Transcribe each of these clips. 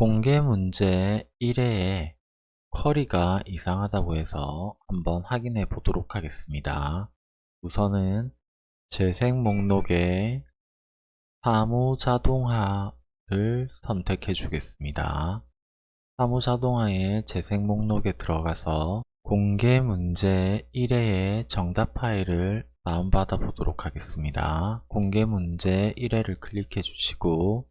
공개 문제 1회에 쿼리가 이상하다고 해서 한번 확인해 보도록 하겠습니다. 우선은 재생 목록에 사무자동화를 선택해 주겠습니다. 사무자동화의 재생 목록에 들어가서 공개 문제 1회의 정답 파일을 다운받아 보도록 하겠습니다. 공개 문제 1회를 클릭해 주시고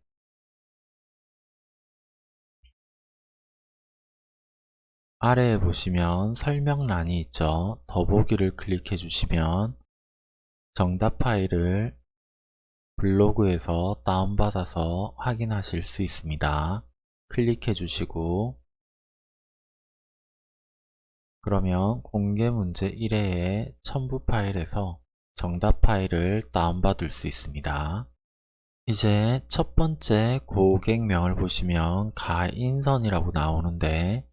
아래에 보시면 설명란이 있죠. 더보기를 클릭해 주시면 정답 파일을 블로그에서 다운받아서 확인하실 수 있습니다. 클릭해 주시고 그러면 공개 문제 1회의 첨부 파일에서 정답 파일을 다운받을 수 있습니다. 이제 첫 번째 고객명을 보시면 가인선이라고 나오는데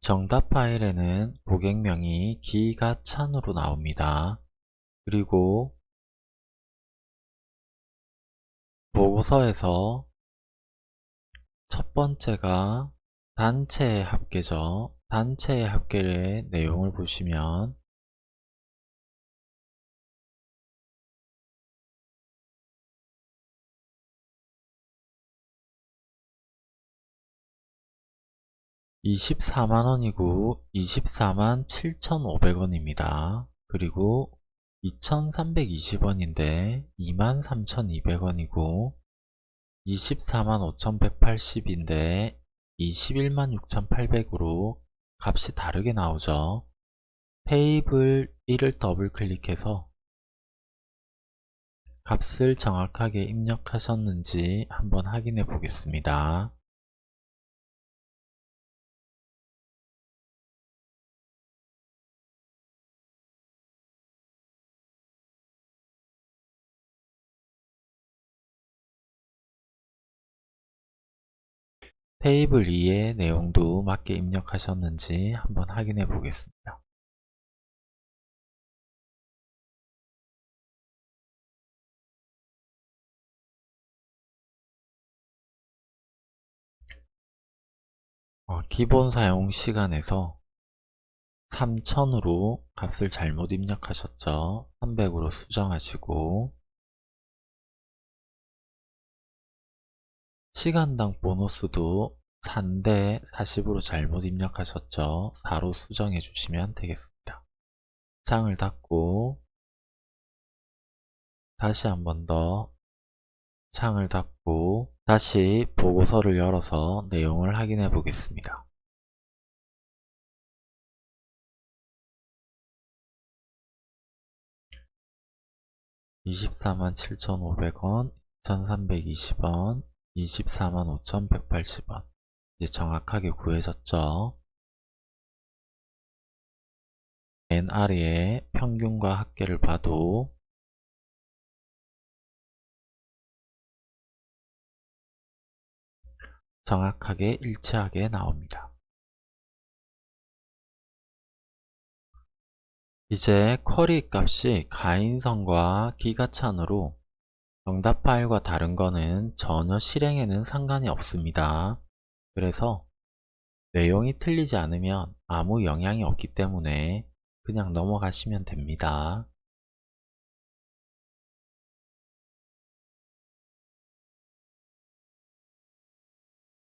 정답 파일에는 고객명이 기가찬으로 나옵니다. 그리고 보고서에서 첫 번째가 단체의 합계죠. 단체의 합계의 내용을 보시면 24만원이고 24만 7,500원입니다. 그리고 2,320원인데 23,200원이고 24만 5,180인데 21만 6,800으로 값이 다르게 나오죠. 테이블 1을 더블 클릭해서 값을 정확하게 입력하셨는지 한번 확인해 보겠습니다. 테이블 2의 내용도 맞게 입력하셨는지 한번 확인해 보겠습니다. 어, 기본 사용 시간에서 3000으로 값을 잘못 입력하셨죠. 300으로 수정하시고 시간당 보너스도 4인데 40으로 잘못 입력하셨죠. 4로 수정해 주시면 되겠습니다. 창을 닫고 다시 한 번 더 창을 닫고 다시 보고서를 열어서 내용을 확인해 보겠습니다. (24만 7,500원) (2,320원) 24만 5,180원 이제 정확하게 구해졌죠. NR의 평균과 합계를 봐도 정확하게 일치하게 나옵니다. 이제 쿼리 값이 가인성과 기가찬으로 정답 파일과 다른 거는 전혀 실행에는 상관이 없습니다. 그래서 내용이 틀리지 않으면 아무 영향이 없기 때문에 그냥 넘어가시면 됩니다.